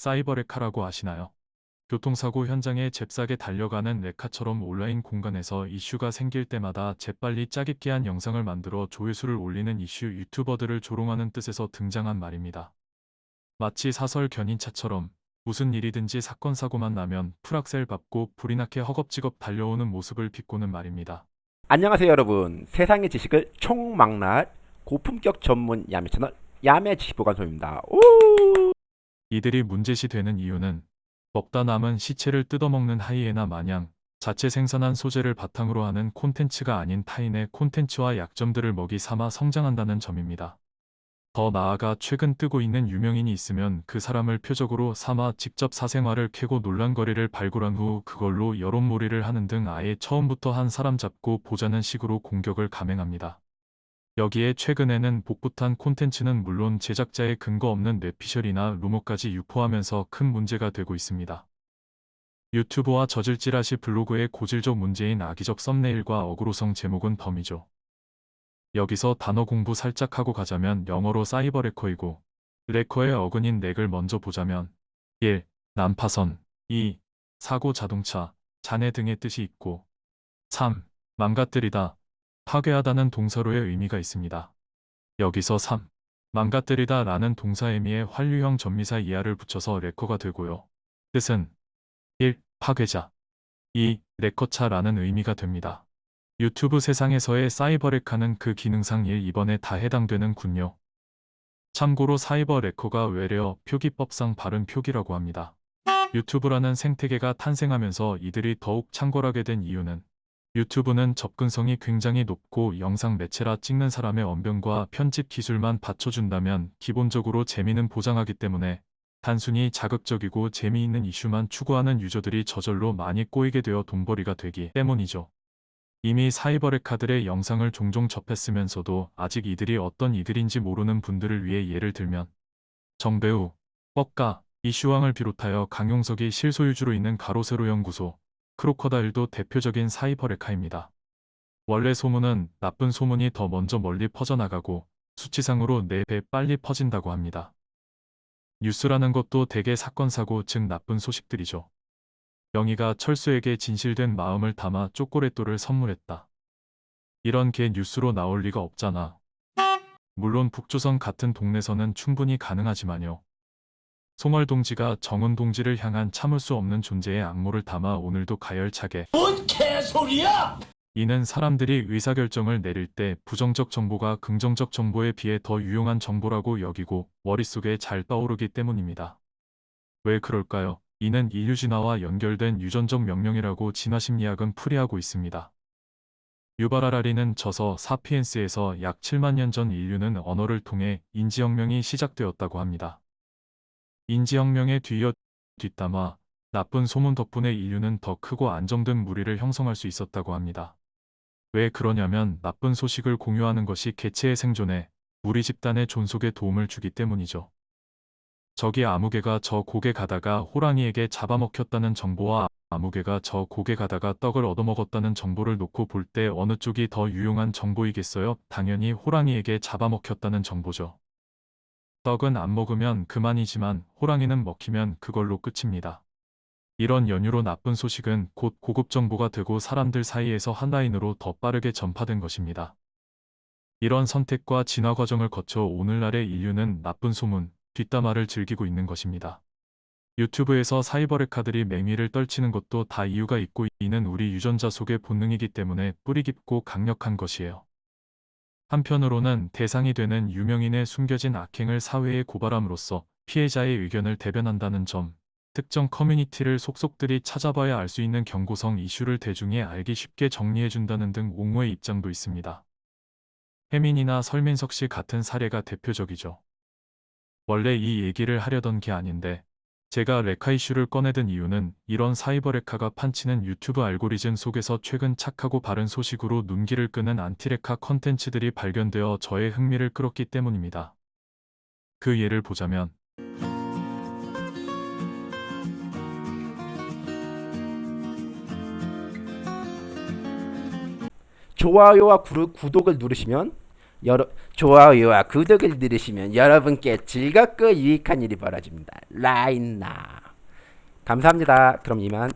사이버 레카라고 아시나요? 교통사고 현장에 잽싸게 달려가는 레카처럼 온라인 공간에서 이슈가 생길 때마다 재빨리 짜깁기 한 영상을 만들어 조회수를 올리는 이슈 유튜버들을 조롱하는 뜻에서 등장한 말입니다. 마치 사설 견인차처럼 무슨 일이든지 사건 사고만 나면 풀악셀 밟고 불이 나게 허겁지겁 달려오는 모습을 비꼬는 말입니다. 안녕하세요 여러분 세상의 지식을 총망라할 고품격 전문 야매 채널 야매 지식보관소입니다 오! 이들이 문제시 되는 이유는 먹다 남은 시체를 뜯어먹는 하이에나 마냥 자체 생산한 소재를 바탕으로 하는 콘텐츠가 아닌 타인의 콘텐츠와 약점들을 먹이 삼아 성장한다는 점입니다. 더 나아가 최근 뜨고 있는 유명인이 있으면 그 사람을 표적으로 삼아 직접 사생활을 캐고 논란거리를 발굴한 후 그걸로 여론몰이를 하는 등 아예 처음부터 한 사람 잡고 보자는 식으로 공격을 감행합니다. 여기에 최근에는 복붙한 콘텐츠는 물론 제작자의 근거 없는 뇌피셜이나 루머까지 유포하면서 큰 문제가 되고 있습니다. 유튜브와 저질찌라시 블로그의 고질적 문제인 악의적 썸네일과 어그로성 제목은 덤이죠. 여기서 단어 공부 살짝 하고 가자면 영어로 사이버 레커이고 레커의 어근인 넥을 먼저 보자면 1. 난파선 2. 사고 자동차, 잔해 등의 뜻이 있고 3. 망가뜨리다, 파괴하다는 동사로의 의미가 있습니다. 여기서 3. 망가뜨리다 라는 동사 의미에 활류형 전미사 이하를 붙여서 레커가 되고요. 뜻은 1. 파괴자 2. 레커차 라는 의미가 됩니다. 유튜브 세상에서의 사이버 레카는 그 기능상 1, 2번에 다 해당되는 군요. 참고로 사이버 레커가 외래어 표기법상 바른 표기라고 합니다. 유튜브라는 생태계가 탄생하면서 이들이 더욱 창궐하게 된 이유는 유튜브는 접근성이 굉장히 높고 영상 매체라 찍는 사람의 언변과 편집 기술만 받쳐준다면 기본적으로 재미는 보장하기 때문에 단순히 자극적이고 재미있는 이슈만 추구하는 유저들이 저절로 많이 꼬이게 되어 돈벌이가 되기 때문이죠. 이미 사이버레카들의 영상을 종종 접했으면서도 아직 이들이 어떤 이들인지 모르는 분들을 위해 예를 들면 정배우, 뻑가, 이슈왕을 비롯하여 강용석이 실소유주로 있는 가로세로 연구소, 크로커다일도 대표적인 사이버레카입니다. 원래 소문은 나쁜 소문이 더 먼저 멀리 퍼져나가고 수치상으로 4배 빨리 퍼진다고 합니다. 뉴스라는 것도 대개 사건 사고 즉 나쁜 소식들이죠. 영희가 철수에게 진실된 마음을 담아 쪼꼬레또를 선물했다. 이런 게 뉴스로 나올 리가 없잖아. 물론 북조선 같은 동네서는 충분히 가능하지만요. 송월 동지가 정은 동지를 향한 참을 수 없는 존재의 악모를 담아 오늘도 가열차게 뭔 개소리야! 이는 사람들이 의사결정을 내릴 때 부정적 정보가 긍정적 정보에 비해 더 유용한 정보라고 여기고 머릿속에 잘 떠오르기 때문입니다. 왜 그럴까요? 이는 인류 진화와 연결된 유전적 명령이라고 진화심리학은 풀이하고 있습니다. 유바라라리는 저서 사피엔스에서 약 7만 년 전 인류는 언어를 통해 인지혁명이 시작되었다고 합니다. 인지혁명에 뒤이어 뒷담화 나쁜 소문 덕분에 인류는 더 크고 안정된 무리를 형성할 수 있었다고 합니다. 왜 그러냐면 나쁜 소식을 공유하는 것이 개체의 생존에 무리 집단의 존속에 도움을 주기 때문이죠. 저기 아무개가 저 고개 가다가 호랑이에게 잡아먹혔다는 정보와 아무개가 저 고개 가다가 떡을 얻어먹었다는 정보를 놓고 볼 때 어느 쪽이 더 유용한 정보이겠어요? 당연히 호랑이에게 잡아먹혔다는 정보죠. 떡은 안 먹으면 그만이지만 호랑이는 먹히면 그걸로 끝입니다. 이런 연유로 나쁜 소식은 곧 고급 정보가 되고 사람들 사이에서 한 라인으로 더 빠르게 전파된 것입니다. 이런 선택과 진화 과정을 거쳐 오늘날의 인류는 나쁜 소문, 뒷담화를 즐기고 있는 것입니다. 유튜브에서 사이버레카들이 맹위를 떨치는 것도 다 이유가 있고 이는 우리 유전자 속의 본능이기 때문에 뿌리 깊고 강력한 것이에요. 한편으로는 대상이 되는 유명인의 숨겨진 악행을 사회에 고발함으로써 피해자의 의견을 대변한다는 점, 특정 커뮤니티를 속속들이 찾아봐야 알 수 있는 경고성 이슈를 대중에 알기 쉽게 정리해준다는 등 옹호의 입장도 있습니다. 혜민이나 설민석 씨 같은 사례가 대표적이죠. 원래 이 얘기를 하려던 게 아닌데 제가 레카 이슈를 꺼내든 이유는 이런 사이버 레카가 판치는 유튜브 알고리즘 속에서 최근 착하고 바른 소식으로 눈길을 끄는 안티레카 컨텐츠들이 발견되어 저의 흥미를 끌었기 때문입니다. 그 예를 보자면 좋아요와 구독을 누르시면 여러, 좋아요와 구독을 누르시면 여러분께 즐겁고 유익한 일이 벌어집니다. 라인나 감사합니다. 그럼 이만